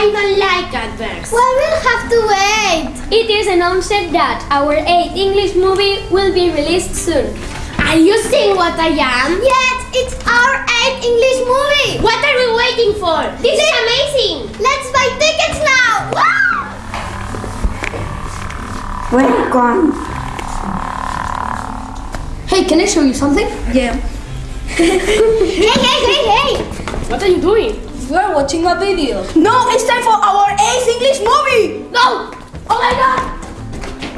I don't like adverts. Well, we'll have to wait. It is announced that our 8th English movie will be released soon. Are you seeing what I am? Yes, it's our eighth English movie. What are we waiting for? This is amazing. Let's buy tickets now. Wow! Welcome. Hey, can I show you something? Yeah. Hey, hey, hey, hey. What are you doing? We are watching a video. No, it's time for our eighth English movie. No! Oh my god!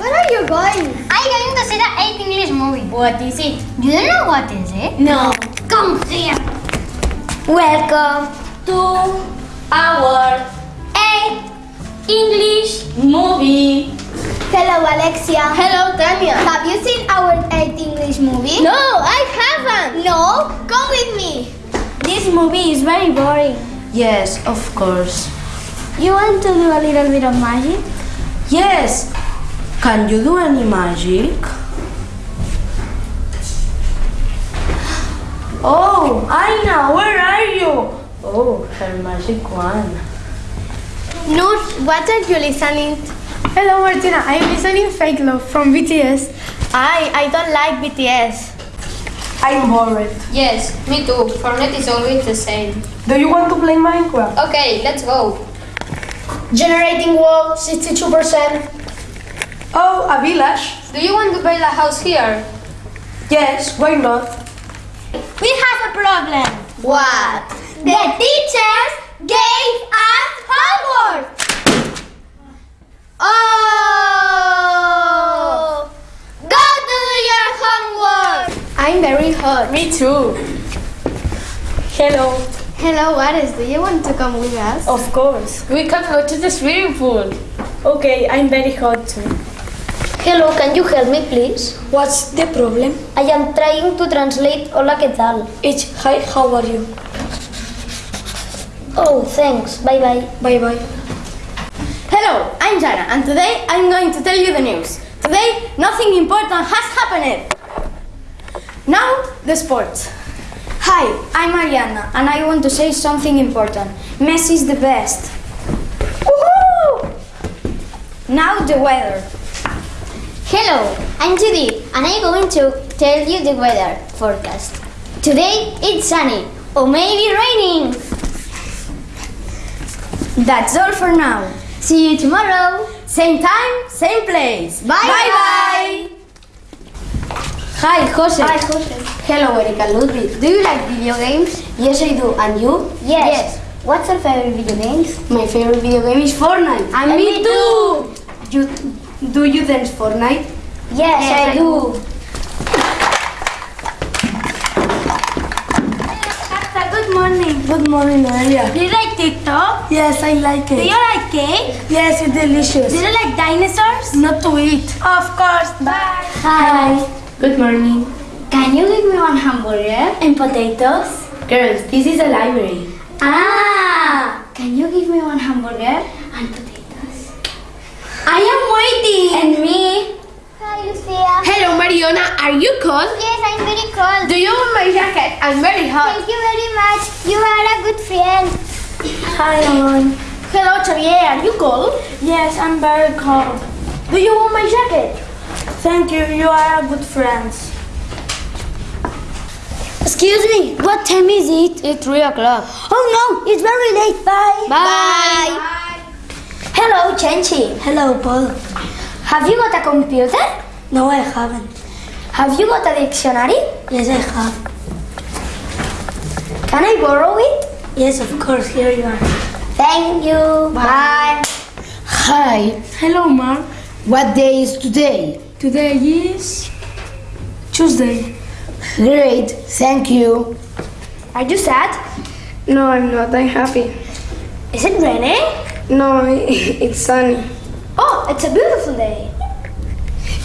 Where are you going? I'm going to see the 8th English movie. What is it? You don't know what is it? No. Come here. Welcome to our 8th English movie. Hello, Alexia. Hello, Tanya. Have you seen our eighth English movie? No, I haven't. No? Come with me. This movie is very boring. Yes, of course. You want to do a little bit of magic? Yes. Can you do any magic? Oh, Aina, where are you? Oh, her magic wand. Noor, what are you listening? to? Hello Martina, I'm listening Fake Love from BTS. I I don't like BTS. I'm bored. Yes, me too. Fortnite is always the same. Do you want to play Minecraft? Okay, let's go. Generating wall, 62%. Oh, a village? Do you want to build a house here? Yes, why not? We have a problem. What? The teachers gave us homework. Oh! Go do your homework. I'm very hot. Me too. Hello. Hello, Ares. Do you want to come with us? Of course. We can go to the swimming pool. Okay, I'm very hot too. Hello, can you help me please? What's the problem? I am trying to translate hola qué tal. It's hi, how are you? Oh, thanks. Bye bye. Bye bye. Hello, I'm Jana, and today I'm going to tell you the news. Today, nothing important has happened. Now, the sports. Hi, I'm Ariana and I want to say something important. Messi is the best. Woohoo! Now the weather. Hello, I'm Judy and I'm going to tell you the weather forecast. Today it's sunny or maybe raining. That's all for now. See you tomorrow. Same time, same place. Bye Bye-bye. Hi, Jose. Hi, Jose. Hello, Erika Ludwig. Do you like video games? Yes, I do. And you? Yes. What's your favorite video games? My favorite video game is Fortnite. And me too. You, do you dance Fortnite? Yes, I do. Good morning. Good morning, Noelia. Do you like TikTok? Yes, I like it. Do you like cake? Yes, it's delicious. Do you like dinosaurs? Not to eat. Of course. Bye. Hi. Good morning. Can you give me one hamburger? And potatoes? Girls, this is a library. Ah! Can you give me one hamburger and potatoes? I am waiting. And me? Hi, Lucia. Hello, Mariona. Are you cold? Yes, I'm very cold. Do you want my jacket? I'm very hot. Thank you very much. You are a good friend. Hi, Alan. Hello, Xavier. Are you cold? Yes, I'm very cold. Do you want my jacket? Thank you, you are a good friend. Excuse me, what time is it? It's 3 o'clock. Oh no, it's very late. Bye. Bye. Hello, Chenchi. Hello, Paul. Have you got a computer? No, I haven't. Have you got a dictionary? Yes, I have. Can I borrow it? Yes, of course, here you are. Thank you. Bye. Hi. Hello, Mark. What day is today? Today is Tuesday. Great. Thank you. Are you sad? No, I'm not. I'm happy. Is it raining? No, it's sunny. Oh, it's a beautiful day.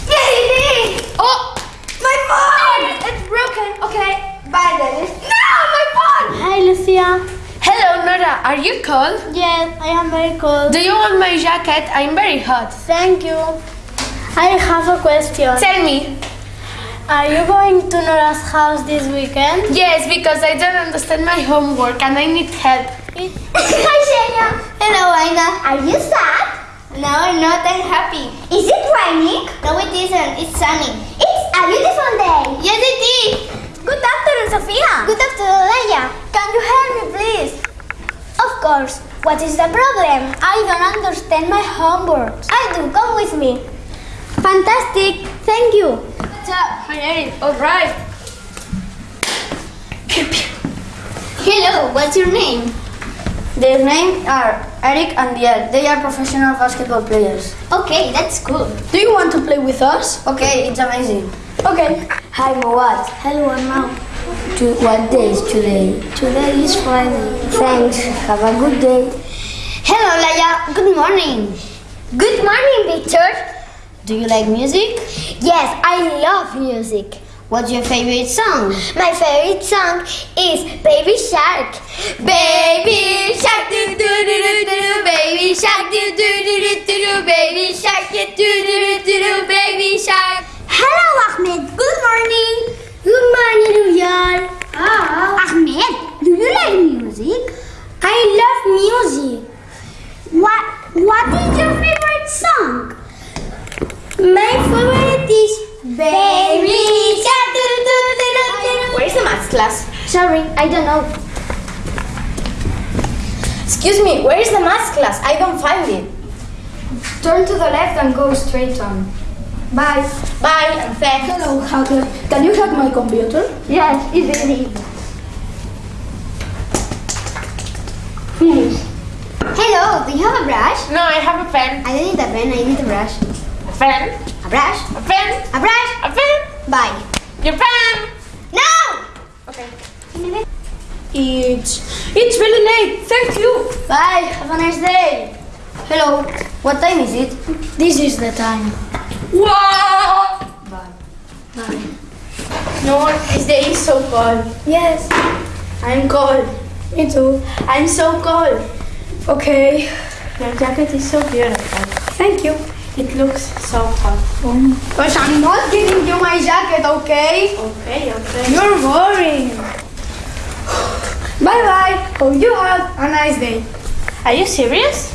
Yay! Oh, My phone! It's broken. Okay, bye, Dennis. No, my phone! Hi, Lucia. hello, Nora. Are you cold? Yes, I am very cold. Do you want my jacket? I'm very hot. Thank you. I have a question. Tell me. Are you going to Nora's house this weekend? Yes, because I don't understand my homework and I need help. Hi, Shenya. Hello, Aina. Are you sad? No, I'm not. I'm happy. Is it raining? No, it isn't. It's sunny. It's a beautiful day. Yes, it is. Good afternoon, Sophia. Good afternoon, Leia. Can you help me, please? Of course. What is the problem? I don't understand my homework. I do. Come with me. Fantastic. Thank you. Hi, Eric. All right. Hello, what's your name? Their names are Eric and Diel. They are professional basketball players. Okay, that's cool. Do you want to play with us? Okay, it's amazing. Okay. Hi, Moat. Hello, Emma. To, what day is today? Today is Friday. Thanks. Have a good day. Hello, Leia. Good morning. Good morning, Victor. Do you like music? Yes, I love music. What's your favorite song? My favorite song is Baby Shark. Baby Shark, do do do do do. Baby Shark, do do do do do do. Baby Shark, do do do do do. Baby Shark. Hello, Ahmed. Good morning. Good morning, Uyar. Oh. Ahmed, do you like music? I love music. What What is your favorite song? My favorite is Baby Shark. Do. Where's the math class? Sorry, I don't know. Excuse me, where is the math class? I don't find it. Turn to the left and go straight on. Bye. Bye and thanks. Hello, hacker. Can you hack my computer? Yes, it's easily. Finish. Hello, do you have a brush? No, I have a pen. I don't need a pen, I need a brush. A pen. A brush? A pen. A brush? A pen. Bye. Your pen. No! Okay. It's it's really late. Thank you. Bye. Have a nice day. Hello. What time is it? This is the time. Whoa. No, this day is so cold. Yes. I'm cold. Me too. I'm so cold. Okay. Your jacket is so beautiful. Thank you. It looks so hot. But I'm not giving you my jacket, okay? Okay, okay. You're boring. bye bye. Hope you have a nice day. Are you serious?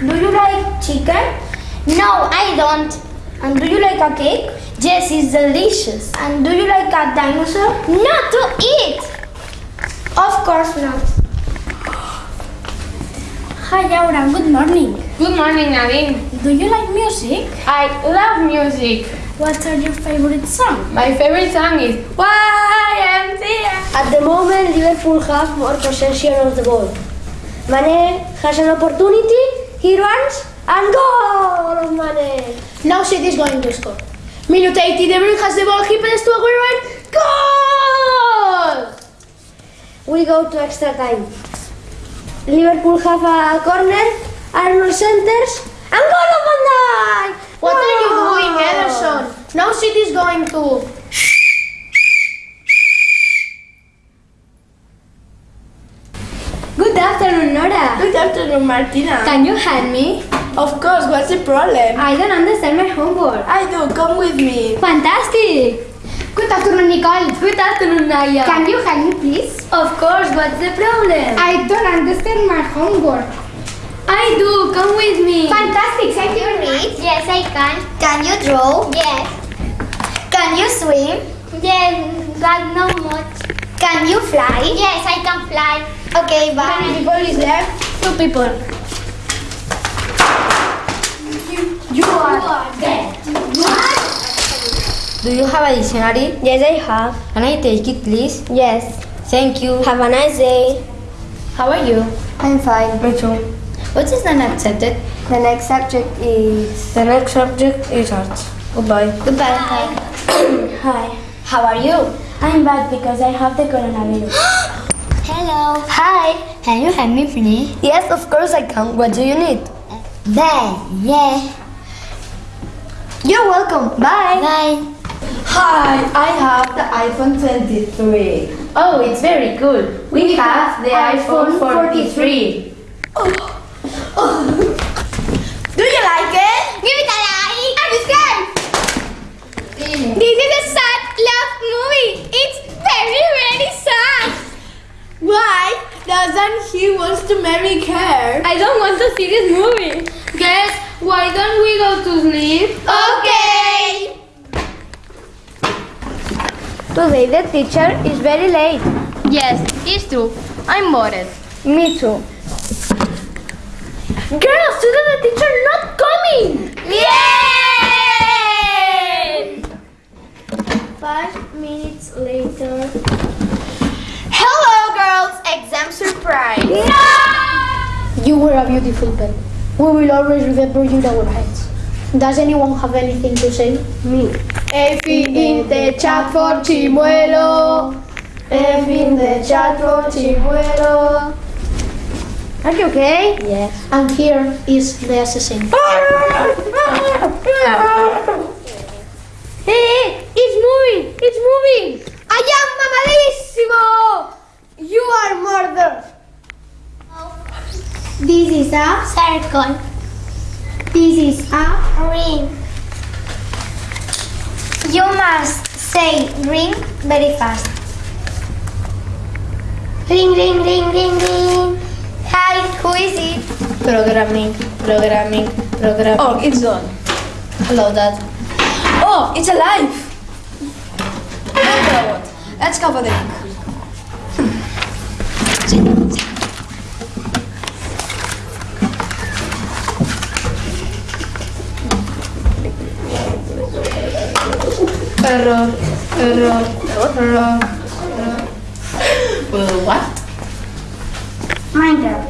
Do you like chicken? No, I don't. And do you like a cake? Yes, it's delicious. And do you like a dinosaur? Not to eat. Of course not. Hi Laura, good morning. Good morning, Nadine. Do you like music? I love music. What are your favorite songs? My favorite song is YMCA. At the moment, Liverpool have more possession of the ball. Mane has an opportunity, he runs, and goal of Mane. Now City is going to score. Minute 80, De Bruyne has the ball, he passes to Aguero and goal! We go to extra time. Liverpool have a corner, Arnold centers, and goal of Van Dijk! What are you doing, Ederson? Now City is going to Good afternoon, Nora. Good afternoon, Martina. Can you help me? Of course, what's the problem? I don't understand my homework. I do, come with me. Fantastic. Good afternoon, Nicole. Good afternoon, Naya. Can you help me, please? Of course, what's the problem? I don't understand my homework. I do. Come with me. Fantastic. Can you read? Yes, I can. Can you draw? Yes. Can you swim? Yes, but not much. Can you fly? Yes, I can fly. Okay, bye. How many people is there? Two people. You are dead. What? Do you have a dictionary? Yes, I have. Can I take it, please? Yes. Thank you. Have a nice day. How are you? I'm fine. Me too. What is the next subject? The next subject is. The next subject is art. Goodbye. Goodbye. Hi. Hi. How are you? I'm bad because I have the coronavirus. Hello. Hi. Can you help me, please? Yes, of course I can. What do you need? There. Yeah. You're welcome. Bye. Bye. Hi, I have the iPhone 23. Oh, it's very good. We, have the iPhone 43. Do you like it? Give it a like and subscribe. This is a sad love movie. It's very, very sad. Why doesn't he want to marry her? I don't want to see this movie. Guess why don't we go to sleep? Okay. Today the teacher is very late. Yes, it's true. I'm bored. Me too. Girls, today the teacher not coming. Yay! Five minutes later. Hello, girls. Exam surprise. No! You were a beautiful pen. We will always remember you in our heads. Does anyone have anything to say? Me. F in the chat for Chimuelo. F in the chat for Chimuelo. Are you okay? Yes. And here is the assassin. hey, it's moving! It's moving! I am mamadísimo. You are murdered! This is a circle. This is a ring. You must say ring very fast. Ring, ring, ring, ring, ring. Hi, who is it? Programming, programming, programming. Oh, it's done. Hello, Dad. Oh, it's alive! Good robot. Let's go for the drink. Error, error, error, error. Uh, what? Minecraft.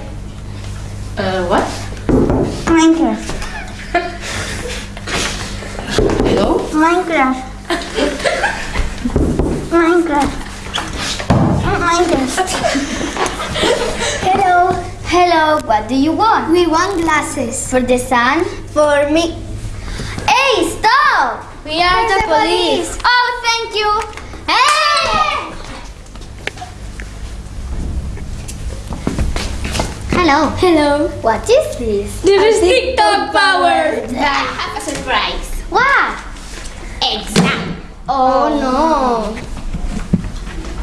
Uh, what? Minecraft. Hello? Minecraft. Minecraft. Minecraft. Hello. Hello. What do you want? We want glasses. For the sun? For me. Hey, stop! We are the police. Oh, thank you. Hey! Hello. Hello. What is this? This is TikTok power. I ah, have a surprise. What? Exam. Oh no.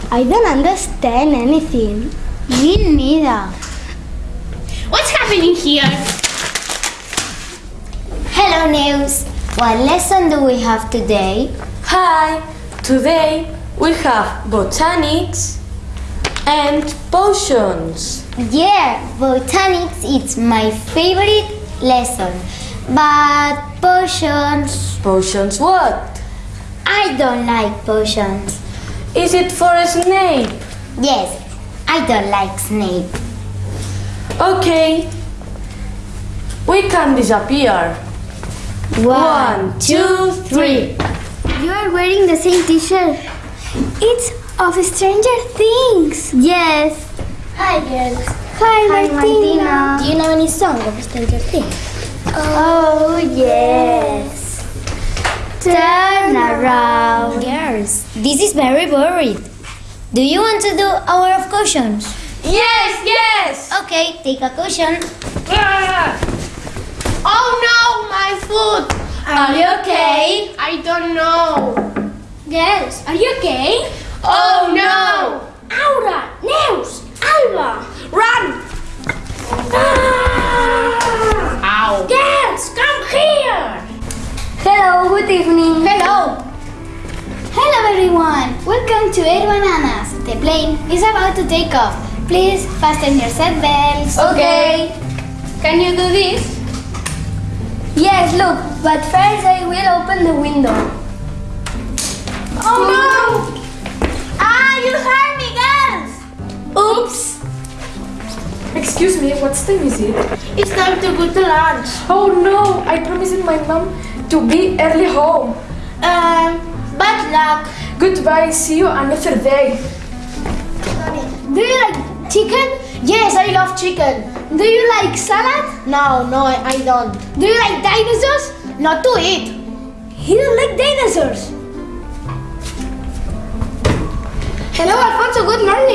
I don't understand anything. Me neither. What's happening here? Hello, Neus. What lesson do we have today? Hi! Today we have botanics and potions. Yeah, botanics is my favorite lesson. But potions, Potions what? I don't like potions. Is it for a snake? Yes, I don't like snake. Okay. We can disappear. One, two, three. You are wearing the same t-shirt. It's of Stranger Things. Yes. Hi, girls. Hi, Martina. Do you know any song of Stranger Things? Oh, yes. Turn around. Girls, this is very worried. Do you want to do hour of cautions? Yes, yes. Okay, take a cushion. Ah. Oh no, my foot. Are you okay? I don't know. Girls, are you okay? Oh no. Aura, Neus, Alba. Run. Ow. Girls, come here. Hello, good evening. Hello! Hello, everyone. Welcome to Air Bananas. The plane is about to take off. Please fasten your seatbelts. Okay. Can you do this? Yes, look, but first I will open the window. Oh no. Ah, you girls! Oops. Excuse me, what time is it? It's time to go to lunch. Oh no, I promised my mom to be early home. Um, bad luck. Goodbye, see you another day. Do you like chicken? Yes, I love chicken. Do you like salad? No, no, I, I don't. Do you like dinosaurs? Not to eat. He don't like dinosaurs. Hello, Alfonso. Good morning.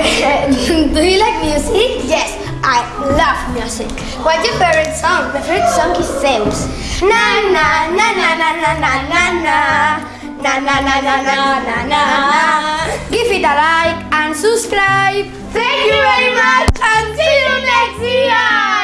Good morning, Dennis. Do you like music? Yes, I love music. What's your favorite song? My favorite song is Zeus. Na na na na na na na na na na na na na na na na na. Give it a like and subscribe. Thank you very much and see you next year.